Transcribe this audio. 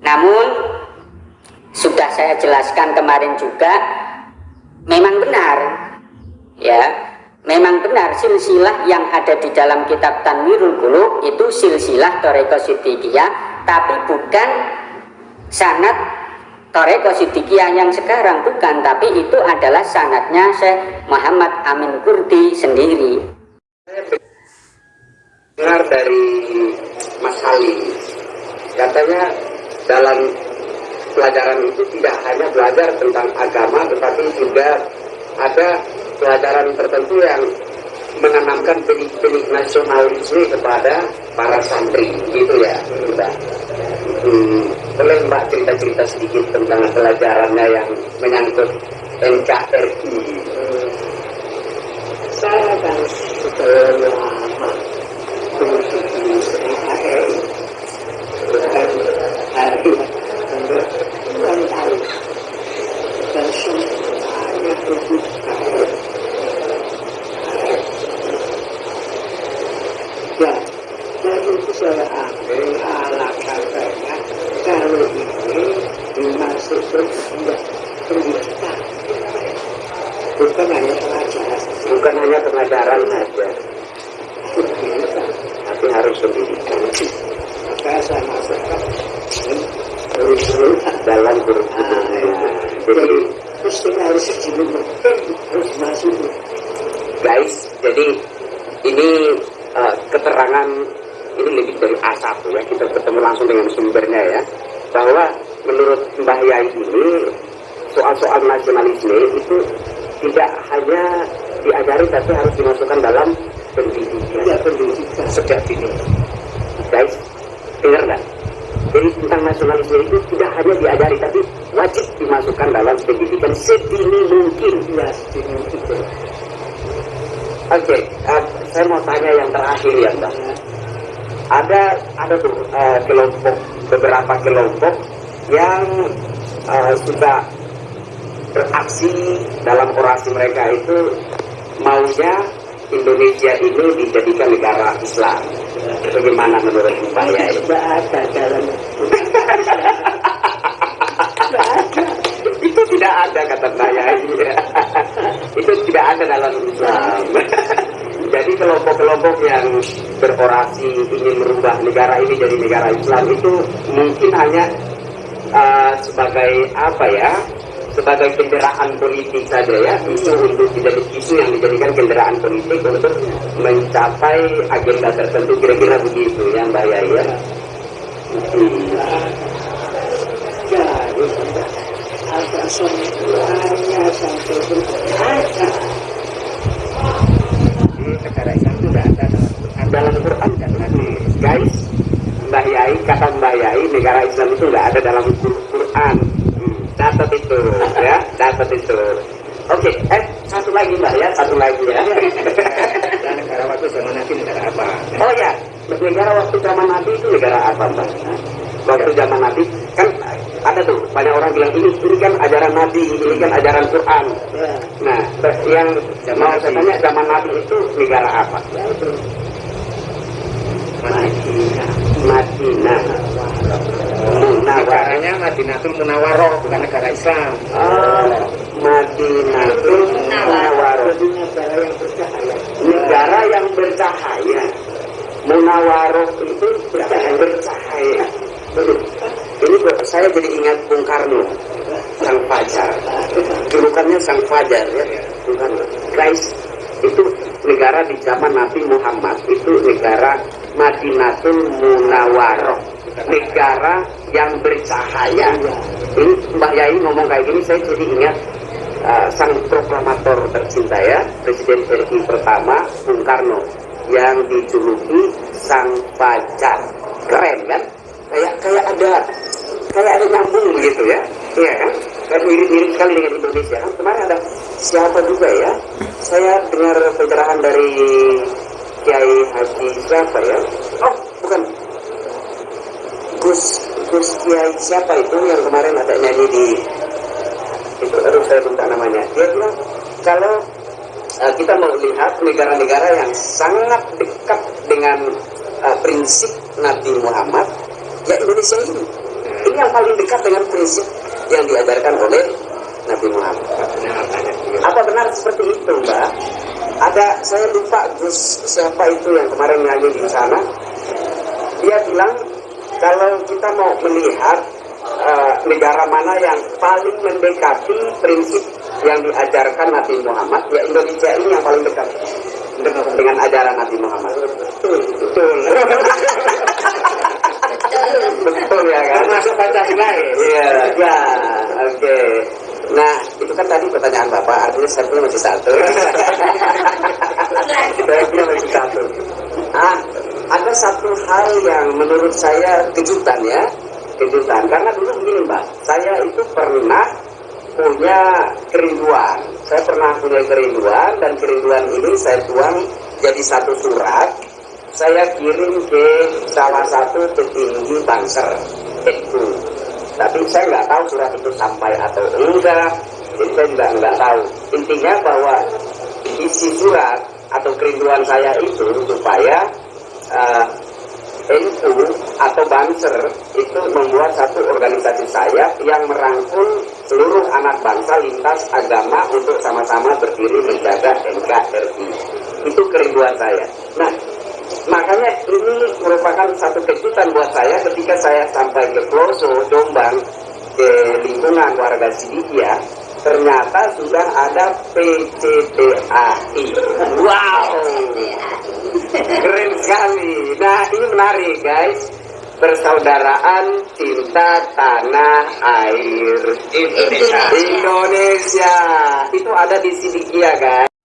namun sudah saya jelaskan kemarin juga memang benar. Ya memang benar silsilah yang ada di dalam kitab Tanwirul Qulub itu silsilah Toreko Siddiqiyah tapi bukan sanat Toreko Siddiqiyah yang sekarang bukan tapi itu adalah sanatnya Syekh Muhammad Amin Kurdi sendiri. Dengar dari katanya dalam pelajaran itu tidak hanya belajar tentang agama tetapi juga ada pelajaran tertentu yang menanamkan benih-benih nasionalisme kepada para santri gitu ya Mbak. Hmm, boleh Mbak cerita-cerita sedikit tentang pelajarannya yang menyangkut NKRI saya kan sudah lama mengikuti NKRI bukan hari untuk puluhan tahun dan semuanya terbuka ya dari itu saya ambil ala katanya kalau ini dimasukkan tidak pendidikan bukan hanya pelajaran bukan hanya pengajaran saja. Tapi harus pendidikan. Maka saya masukkan dalam jadi jadi mesti harus sebelum harus masuk guys jadi ini uh, keterangan ini lebih dari A1 ya. Kita ketemu langsung dengan sumbernya ya. Bahwa menurut Mbah Yai ini soal-soal nasionalisme itu tidak hanya diajari tapi harus dimasukkan dalam pendidikan tidak pendidikan sejak dini. Guys dengar nggak? Jadi tentang nasionalisme itu tidak hanya diajari tapi wajib dimasukkan dalam pendidikan sedini mungkin. Ya sedikit itu Oke, eh, saya mau tanya yang terakhir ya, Mbak. Ada ada tuh eh, kelompok beberapa kelompok yang eh, sudah beraksi dalam orasi mereka itu maunya Indonesia ini dijadikan negara Islam. Bagaimana menurut Mbak Yai? tidak ada dalam Itu tidak ada kata Mbak Yai. itu tidak ada dalam Islam. Jadi kelompok-kelompok yang berorasi ingin merubah negara ini jadi negara Islam itu mungkin hanya uh, sebagai apa ya? Sebagai kendaraan politik saja ya, isu untuk menjadi isu yang dijadikan kendaraan politik untuk mencapai agenda tertentu kira-kira begitu ya Mbak Yai ya. Tidak Islam itu tidak ada dalam, Quran nanti guys Mbah Yai kata Mbah Yai negara Islam itu nggak ada dalam Quran catat itu ya catat itu oke eh satu lagi Mbah ya satu lagi ya. Dan negara waktu zaman Nabi negara apa? Oh ya negara waktu zaman Nabi itu negara apa Mbah waktu zaman Nabi kan ada tuh banyak orang bilang ini ini kan ajaran Nabi ini kan ajaran Quran. Ya nah yang mau saya tanya zaman Nabi itu negara apa? Ya itu Madinah. Madinah negaranya Madinatul Munawwaroh bukan negara Islam. Oh, Madinatul Munawwarah jadi negara yang bercahaya. Negara yang bercahaya. Munawwaroh itu bercahaya bercahaya ini saya jadi ingat Bung Karno Sang Fajar. Julukannya Sang Fajar ya. Bung Karno. Guys itu negara di zaman Nabi Muhammad itu negara Madinatul Munawwaroh negara yang bercahaya. Ini Mbak Yai ngomong kayak gini saya jadi ingat uh, sang proklamator tercinta ya Presiden RI pertama Bung Karno yang dijuluki Sang Fajar keren kan? Kayak kayak ada kayak ada nyambung begitu ya. Iya kan? Kan mirip-mirip sekali dengan Indonesia. Kan kemarin ada siapa juga ya? Saya dengar pencerahan dari Kiai Haji siapa ya? Oh bukan Gus Gus Kiai siapa itu yang kemarin ada nyanyi di itu aduh saya lupa namanya dia bilang kalau uh, kita mau lihat negara-negara yang sangat dekat dengan uh, prinsip Nabi Muhammad ya Indonesia ini ini yang paling dekat dengan prinsip yang diajarkan oleh Nabi Muhammad. Apa benar seperti itu, Mbak? Ada saya lupa Gus siapa itu yang kemarin nyanyi di sana. Dia bilang kita mau melihat eh, negara mana yang paling mendekati prinsip yang diajarkan Nabi Muhammad, ya Indonesia ini yang paling dekat dengan ajaran Nabi Muhammad. Betul, betul. betul ya kan? Termasuk Pancasila ya. Iya, ya, oke. Nah, itu kan tadi pertanyaan Bapak, artinya saya punya masih satu. saya punya masih satu. Ah, ada satu hal yang menurut saya kejutan ya, kejutan. Karena dulu begini Mbak, saya itu pernah punya kerinduan. Saya pernah punya kerinduan dan kerinduan ini saya tuang jadi satu surat. Saya kirim ke salah satu petinggi Banser itu tapi saya nggak tahu surat itu sampai atau enggak jadi saya juga nggak tahu intinya bahwa isi surat atau kerinduan saya itu supaya eh, NU atau Banser itu membuat satu organisasi saya yang merangkul seluruh anak bangsa lintas agama untuk sama-sama berdiri menjaga NKRI itu kerinduan saya. Nah makanya ini merupakan satu kejutan buat saya ketika saya sampai ke Ploso, Jombang, ke lingkungan warga Sidikia, ternyata sudah ada PCTAI. Wow, keren sekali. Nah ini menarik guys. Persaudaraan cinta tanah air Indonesia. Indonesia itu ada di Sidikia guys.